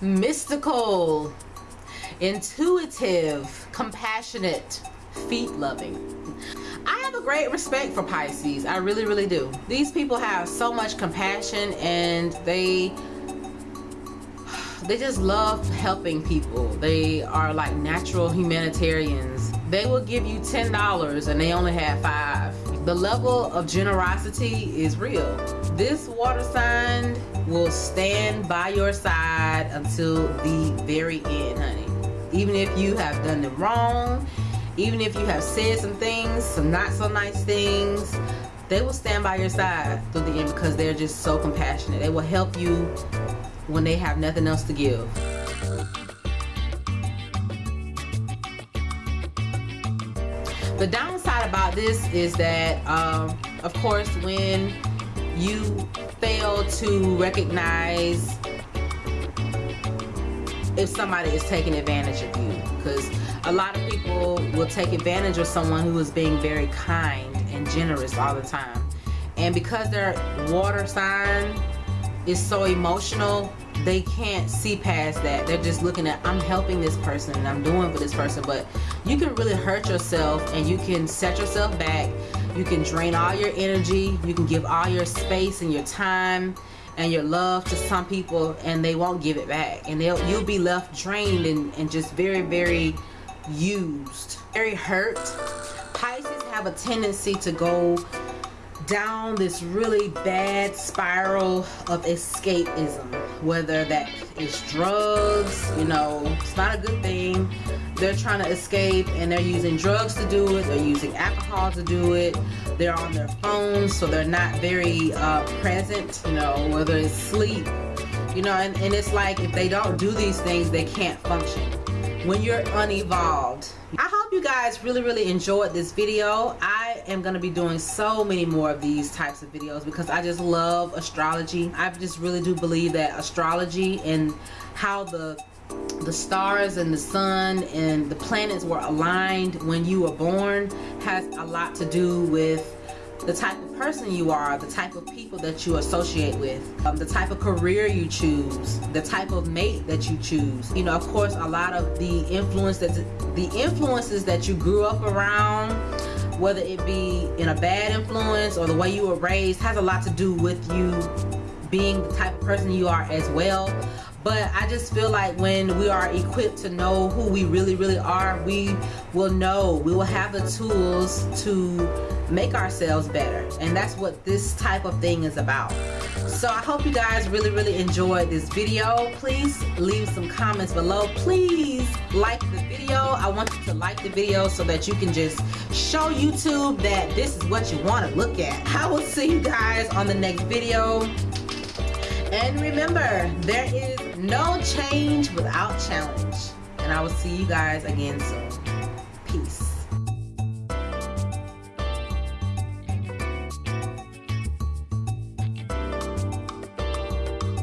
mystical, intuitive, compassionate, feet loving. I have a great respect for Pisces. I really, really do. These people have so much compassion and they they just love helping people. They are like natural humanitarians. They will give you $10 and they only have five. The level of generosity is real. This water sign will stand by your side until the very end, honey. Even if you have done them wrong, even if you have said some things, some not so nice things, they will stand by your side through the end because they're just so compassionate. They will help you when they have nothing else to give. The downside about this is that, um, of course, when you fail to recognize if somebody is taking advantage of you because a lot of people will take advantage of someone who is being very kind and generous all the time. And because their water sign is so emotional they can't see past that. They're just looking at I'm helping this person and I'm doing for this person. But you can really hurt yourself and you can set yourself back. You can drain all your energy. You can give all your space and your time and your love to some people and they won't give it back. And they'll you'll be left drained and, and just very very used. Very hurt. Pisces have a tendency to go down this really bad spiral of escapism whether that is drugs you know it's not a good thing. They're trying to escape and they're using drugs to do it they're using alcohol to do it. They're on their phones so they're not very uh, present you know whether it's sleep you know and, and it's like if they don't do these things they can't function. When you're unevolved I hope you guys really really enjoyed this video. I am gonna be doing so many more of these types of videos because I just love astrology I just really do believe that astrology and how the the stars and the sun and the planets were aligned when you were born has a lot to do with the type of person you are, the type of people that you associate with, um, the type of career you choose, the type of mate that you choose. You know, of course, a lot of the influence that the influences that you grew up around, whether it be in a bad influence or the way you were raised, has a lot to do with you being the type of person you are as well. But I just feel like when we are equipped to know who we really really are we will know. We will have the tools to make ourselves better. And that's what this type of thing is about. So I hope you guys really really enjoyed this video. Please leave some comments below. Please like the video. I want you to like the video so that you can just show YouTube that this is what you want to look at. I will see you guys on the next video and remember there is no change without challenge. And I will see you guys again soon